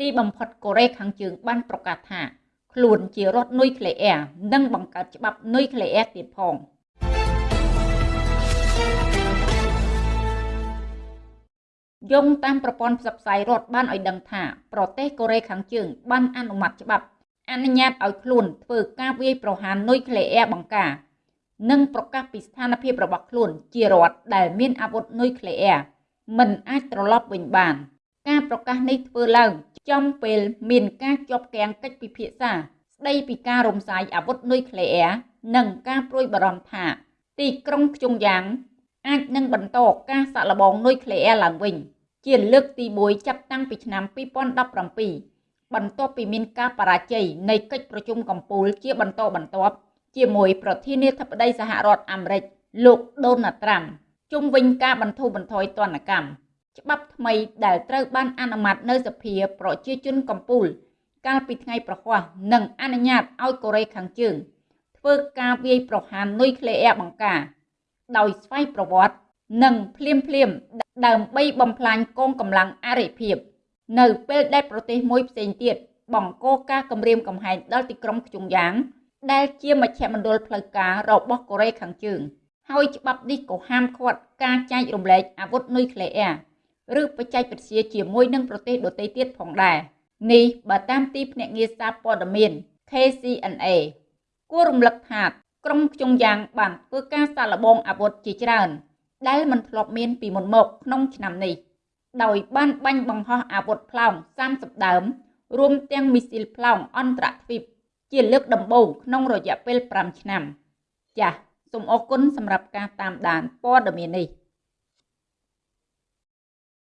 ទីបំផុតកូរ៉េខាងជើងបានប្រកាសថាខ្លួនជារដ្ឋនុយក្លេអ៊ែរនិងបង្កើតច្បាប់នុយក្លេអ៊ែរទៀតផងយោងតាមប្រព័ន្ធផ្សព្វផ្សាយរដ្ឋបានឲ្យដឹងថាប្រទេសកូរ៉េខាងជើងបានអនុម័តច្បាប់អនុញ្ញាតឲ្យខ្លួនធ្វើការវាយប្រហារនុយក្លេអ៊ែរបង្ការនិងប្រកាសពីស្ថានភាពរបស់ខ្លួនជារដ្ឋដែលមានអាវុធនុយក្លេអ៊ែរមិនអាចត្រឡប់វិញបាន ការប្រកាសនេះធ្វើឡើង ចំពេលមានការជាប់គាំងកិច្ចពិភាក្សា ស្ដីពីការរំសាយអាវុធនុយក្លេអ៊ែរនិងការព្រួយបារម្ភថា ទីក្រុងខ្ជុងយ៉ាង អាចនឹងបន្តការសាក់លបងនុយក្លេអ៊ែរឡើងវិញ ជាលើកទី1ចាប់តាំងពីឆ្នាំ2017បន្ទាប់ពីមានការបរាជ័យនៃកិច្ចប្រជុំកំពូលជាបន្តបន្ទាប់ជាមួយប្រធានាធិបតីសហរដ្ឋអាមេរិកលោកដូណាល់ត្រាំជុំវិញការបន្ធូរបន្ថយទណ្ឌកម្ម ច្បាប់ថ្មីដែលត្រូវបានអនុម័តនៅសភាប្រជាជនកម្ពុជាកាលពីថ្ងៃប្រហ័សនិងអនុញ្ញាតឲ្យកូរ៉េខាងជើង ធ្វើការវាយប្រហារនុយក្លេអ៊ែរបង្ការ ដោយស្វ័យប្រវត្តិនិងភ្លាមភ្លាមដើម្បីបំផ្លាញកងកម្លាំងអរិភាពនៅពេលដែលប្រទេសមួយផ្សេងទៀតបង្កការគម្រាមកំហែងដល់ទីក្រុងខ្ជុងយ៉ាង ដែលជាមជ្ឈមណ្ឌលផ្លូវការរបស់កូរ៉េខាងជើង ហើយច្បាប់នេះក៏ហាមឃាត់ការចែករំលែកអាវុធនុយក្លេអ៊ែរ ឬបច្ចេកវិទ្យាជាមួយនឹងប្រទេសដទៃទៀតផងដែរនេះបើតាមទីភ្នាក់ងារសារព័ត៌មាន KCNA គួររំលឹកថាក្រុងខ្ជុងយ៉ាងបានធ្វើការសាកល្បងអាវុធជាច្រើន ដែលមិនធ្លាប់មានពីមុនមកក្នុងឆ្នាំនេះដោយបានបាញ់បង្ហោះអាវុធផ្លោង30ដើមរួមទាំងមីស៊ីលផ្លោងអន្តរទ្វីបជាលើកដំបូងក្នុងរយៈពេល5ឆ្នាំ ចាសសូមអរគុណសម្រាប់ការតាមដានព័ត៌មាននេះ